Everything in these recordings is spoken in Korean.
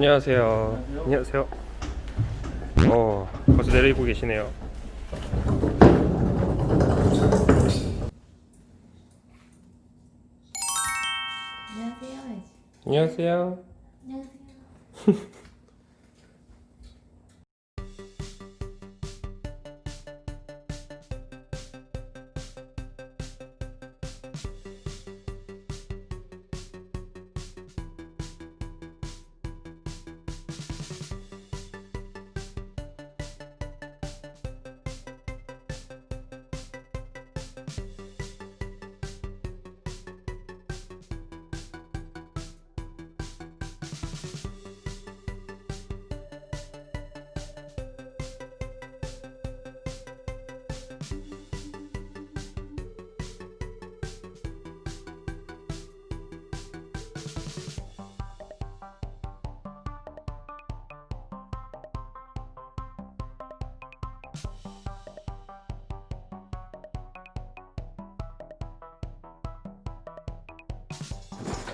안녕하세요. 안녕하세요. 어, 벌써 내리고 계시네요. 안녕하세요. 안녕하세요. 안녕하세요.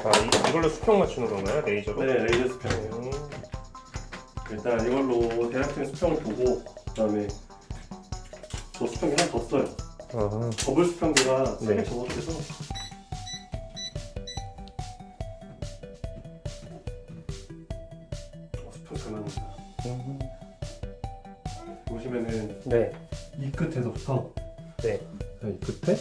아, 이, 이걸로 수평 맞추는 건가요? 레이저로? 네, 레이저 수평이에요. 음, 일단 이걸로 대략적인 수평을 보고 그 다음에 저 수평기 하나 더 써요. 아, 더블 수평기가 네. 세개 접합돼서 어, 수평 잘 맞는다. 음, 보시면은 네, 이 끝에서부터 네, 자, 이 끝에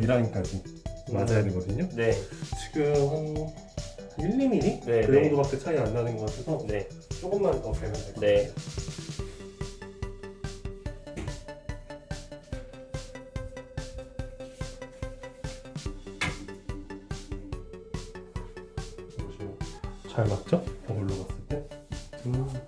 1학년부터 1학년까지 맞아야 되거든요. 네. 지금 한 1, 2mm? 네, 그 네. 정도밖에 차이 안 나는 것 같아서 네. 조금만 더 빼면 될것 같아요. 네. 잘 맞죠? 더블로 봤을 때. 음.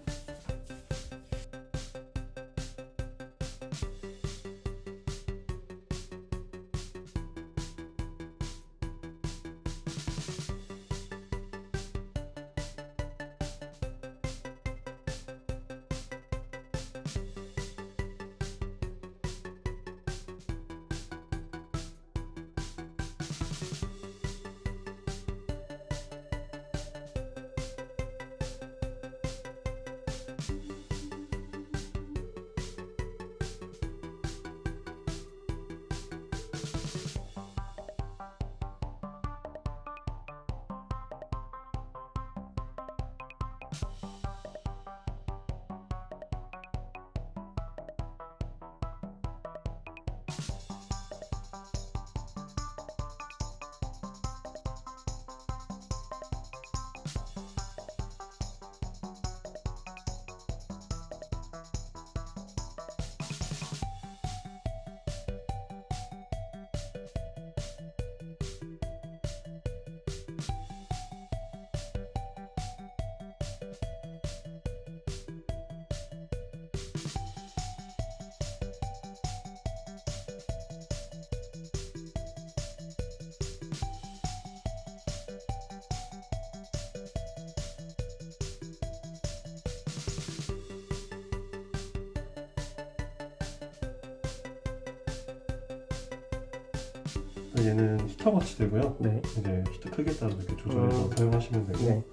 얘는 히터같이 되고요. 네, 이제 히터 크기에 따라 이렇게 조절해서 음. 사용하시면 되고 네.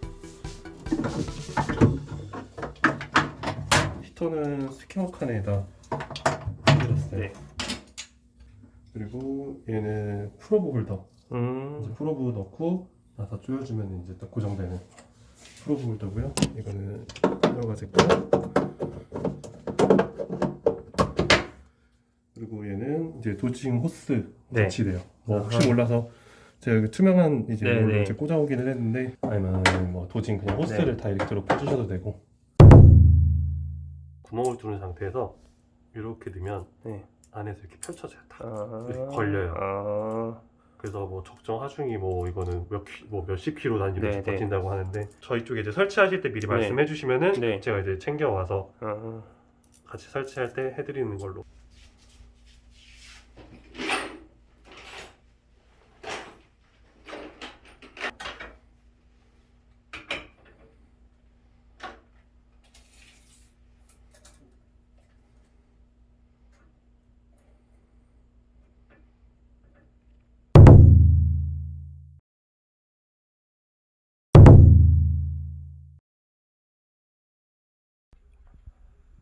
히터는 skimmer 칸에다 해놨어요. 네. 그리고 얘는 probe holder. 이제 음, probe 넣고 나서 조여주면 이제 딱 고정되는 probe holder고요. 이거는 여러 가지 거. 그리고 얘는 이제 도징 호스 네. 같이 돼요. 뭐 혹시 아하. 몰라서 제가 여기 투명한 이제 네, 네. 이제 꽂아오기는 했는데 아니면 뭐 도징 그냥 호스를 네. 다이렉트로 꽂으셔도 되고 구멍을 뚫은 상태에서 이렇게 넣으면 네. 안에서 이렇게 펼쳐져요. 다. 아, 이렇게 걸려요. 아, 그래서 뭐 적정 하중이 뭐 이거는 몇 키, 뭐 몇십 킬로 단위로 네, 네. 버틴다고 하는데 저희 쪽에 이제 설치하실 때 미리 네. 말씀해 주시면은 네. 제가 이제 챙겨 와서 아, 같이 설치할 때 해드리는 걸로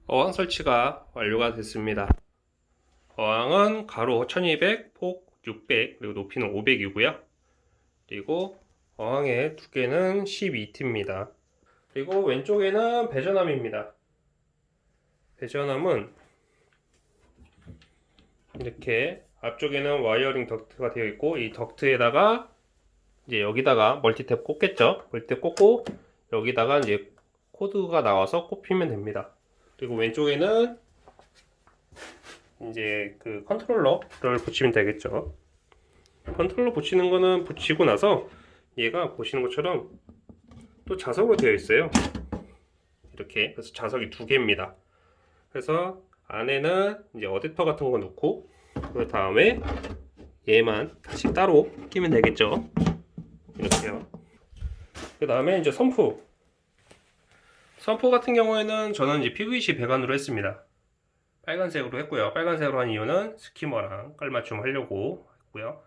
어항 설치가 완료가 됐습니다. 어항은 가로 1200, 폭 600, 그리고 높이는 500이고요. 그리고 어항의 두께는 12T입니다. 그리고 왼쪽에는 배전함입니다. 배전함은 이렇게 앞쪽에는 wiring 덕트가 되어 있고 이 덕트에다가 이제 여기다가 멀티탭 꽂겠죠. 멀티탭 꽂고 여기다가 이제 코드가 나와서 꼽히면 됩니다. 그리고 왼쪽에는 이제 그 컨트롤러를 붙이면 되겠죠. 컨트롤러 붙이는 거는 붙이고 나서 얘가 보시는 것처럼 또 자석으로 되어 있어요. 이렇게 그래서 자석이 두 개입니다. 그래서 안에는 이제 어댑터 같은 거 넣고 그 다음에 얘만 다시 따로 끼면 되겠죠. 이렇게요. 그 다음에 이제 sump. sump 같은 경우에는 저는 이제 PVC 배관으로 했습니다. 빨간색으로 했고요. 빨간색으로 한 이유는 skimmer랑 깔맞춤 하려고 했고요.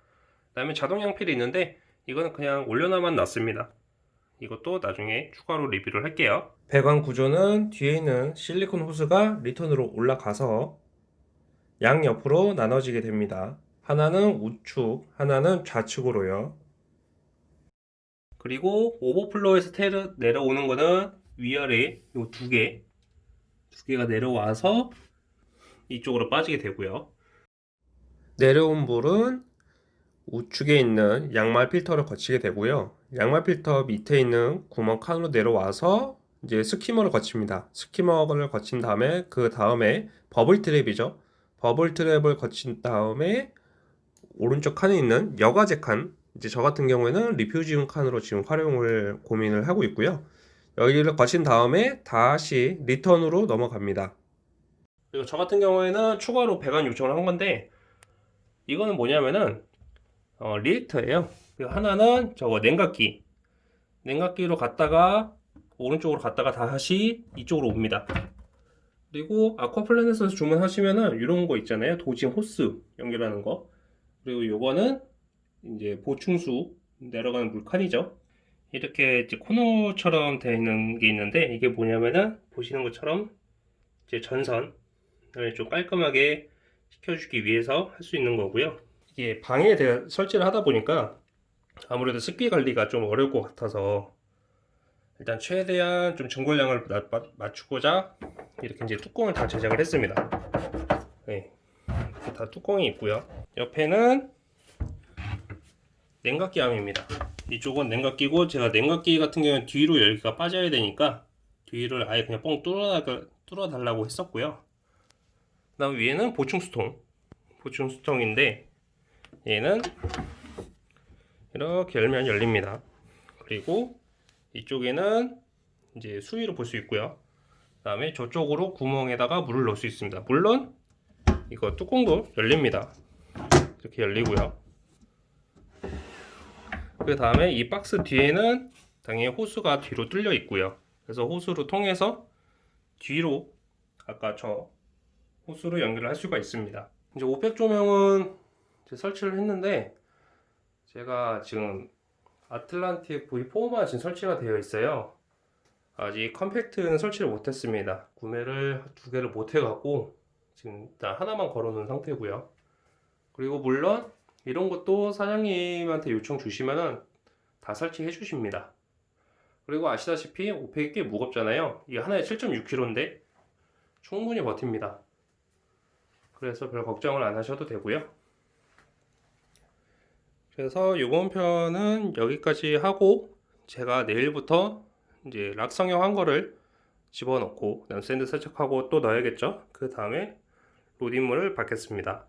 그 다음에 자동 양필이 있는데 이거는 그냥 올려놔만 놨습니다. 이것도 나중에 추가로 리뷰를 할게요. 배관 구조는 뒤에 있는 실리콘 호스가 return으로 올라가서 양옆으로 나눠지게 됩니다. 하나는 우측, 하나는 좌측으로요. 그리고 오버플로에서 내려오는 거는 위아래 요 두 개, 두 개가 내려와서 이쪽으로 빠지게 되고요. 내려온 물은 우측에 있는 양말 필터를 거치게 되고요. 양말 필터 밑에 있는 구멍 칸으로 내려와서 이제 스키머를 거칩니다. 스키머를 거친 다음에 그 다음에 버블 트랩이죠. 버블 트랩을 거친 다음에 오른쪽 칸에 있는 여과제 칸 이제 저 같은 경우에는 refugium 칸으로 지금 활용을 고민을 하고 있고요. 여기를 거친 다음에 다시 return으로 넘어갑니다. 그리고 저 같은 경우에는 추가로 배관 요청을 한 건데 이거는 뭐냐면은 어, reactor예요. 그리고 하나는 저거 냉각기. 냉각기로 갔다가 오른쪽으로 갔다가 다시 이쪽으로 옵니다. 그리고 아쿠아플래닛에서 주문하시면은 이런 거 있잖아요. dosing 호스 연결하는 거. 그리고 요거는 이제 보충수 내려가는 물칸이죠. 이렇게 이제 코너처럼 되어 있는 게 있는데 이게 뭐냐면은 보시는 것처럼 이제 전선을 좀 깔끔하게 시켜주기 위해서 할 수 있는 거고요. 이게 방에 대해 설치를 하다 보니까 아무래도 습기 관리가 좀 어려울 것 같아서 일단 최대한 좀 증골량을 맞추고자 이렇게 이제 뚜껑을 다 제작을 했습니다. 네, 이렇게 다 뚜껑이 있고요. 옆에는 냉각기 암입니다. 이쪽은 냉각기고 제가 냉각기 같은 경우는 뒤로 열기가 빠져야 되니까 뒤를 아예 그냥 뻥 뚫어 달라고 했었고요. 그 다음 위에는 보충 수통, 보충 수통인데 얘는 이렇게 열면 열립니다. 그리고 이쪽에는 이제 수위를 볼수 있고요. 그 다음에 저쪽으로 구멍에다가 물을 넣을 수 있습니다. 물론 이거 뚜껑도 열립니다. 이렇게 열리고요. 그 다음에 이 박스 뒤에는 당연히 호스가 뒤로 뚫려 있고요. 그래서 호스로 통해서 뒤로 아까 저 호스로 연결을 할 수가 있습니다. 이제 500 조명은 이제 설치를 했는데 제가 지금 아틀란틱 V4만 지금 설치가 되어 있어요. 아직 컴팩트는 설치를 못했습니다. 구매를 두 개를 못해갖고 지금 일단 하나만 걸어놓은 상태고요. 그리고 물론 이런 것도 사장님한테 요청 주시면은 다 설치해 주십니다. 그리고 아시다시피 오펙이 꽤 무겁잖아요. 이게 하나에 7.6kg인데 충분히 버팁니다. 그래서 별 걱정을 안 하셔도 되고요. 그래서 이번 편은 여기까지 하고 제가 내일부터 이제 rock 성형 한 거를 집어넣고 그다음 sand 세척하고 또 넣어야겠죠. 그 다음에 로딩물을 받겠습니다.